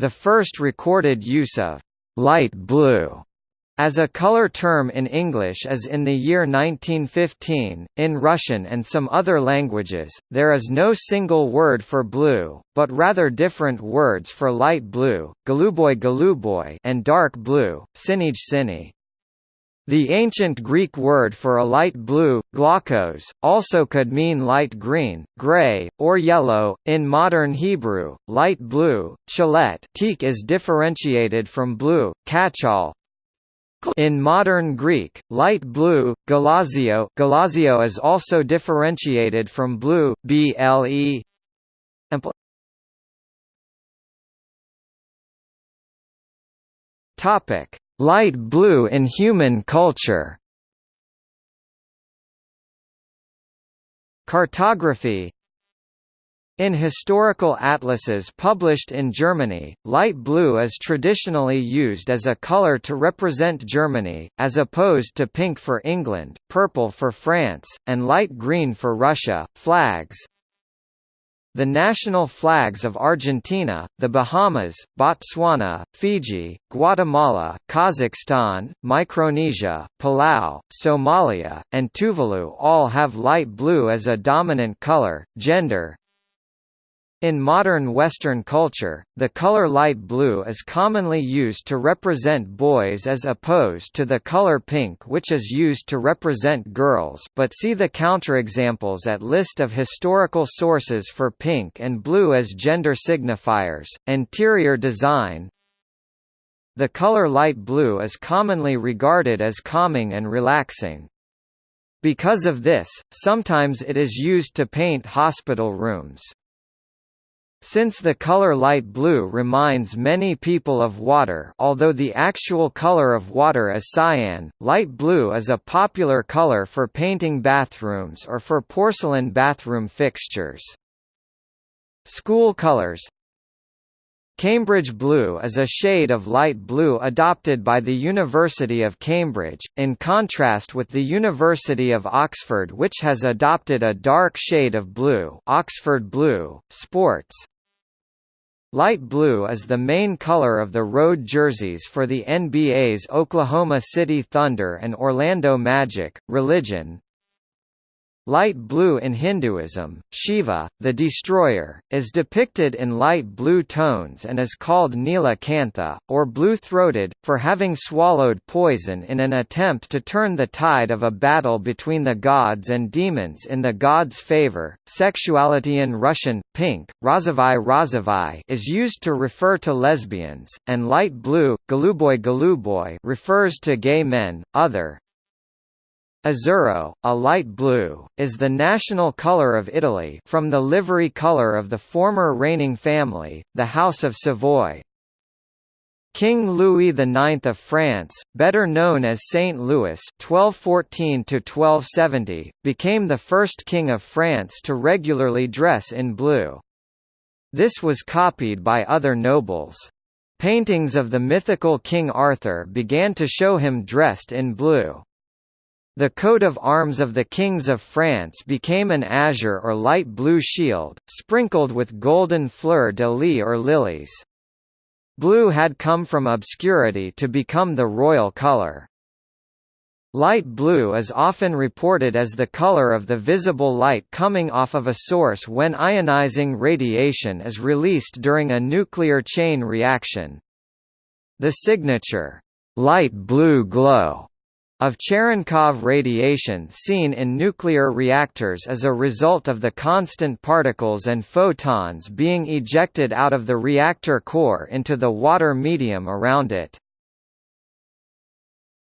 The first recorded use of light blue as a color term in English is in the year 1915. In Russian and some other languages, there is no single word for blue, but rather different words for light blue, goluboy, and dark blue, sini. The ancient Greek word for a light blue, glaucos, also could mean light green, gray, or yellow. In modern Hebrew, light blue, chalet is differentiated from blue, kachal, in modern Greek, light blue, galazio, galazio is also differentiated from blue, ble. Topic: Light blue in human culture. Cartography in historical atlases published in Germany, light blue is traditionally used as a color to represent Germany, as opposed to pink for England, purple for France, and light green for Russia. Flags the national flags of Argentina, the Bahamas, Botswana, Fiji, Guatemala, Kazakhstan, Micronesia, Palau, Somalia, and Tuvalu all have light blue as a dominant color. Gender in modern Western culture, the color light blue is commonly used to represent boys as opposed to the color pink which is used to represent girls but see the counterexamples at list of historical sources for pink and blue as gender signifiers. Interior design The color light blue is commonly regarded as calming and relaxing. Because of this, sometimes it is used to paint hospital rooms. Since the color light blue reminds many people of water although the actual color of water is cyan, light blue is a popular color for painting bathrooms or for porcelain bathroom fixtures. School colors Cambridge blue is a shade of light blue adopted by the University of Cambridge, in contrast with the University of Oxford which has adopted a dark shade of blue Oxford blue. Sports Light blue is the main color of the road jerseys for the NBA's Oklahoma City Thunder and Orlando Magic. Religion Light blue in Hinduism, Shiva, the destroyer, is depicted in light blue tones and is called Nila Kantha, or blue-throated, for having swallowed poison in an attempt to turn the tide of a battle between the gods and demons in the gods' favor. Sexuality in Russian, pink, rozovai rozovai is used to refer to lesbians, and light blue, goluboy goluboy refers to gay men, other, Azzurro, a light blue, is the national colour of Italy from the livery colour of the former reigning family, the House of Savoy. King Louis IX of France, better known as Saint Louis (1214–1270), became the first king of France to regularly dress in blue. This was copied by other nobles. Paintings of the mythical King Arthur began to show him dressed in blue. The coat of arms of the kings of France became an azure or light blue shield, sprinkled with golden fleur-de-lis or lilies. Blue had come from obscurity to become the royal color. Light blue is often reported as the color of the visible light coming off of a source when ionizing radiation is released during a nuclear chain reaction. The signature, light blue glow of Cherenkov radiation seen in nuclear reactors as a result of the constant particles and photons being ejected out of the reactor core into the water medium around it.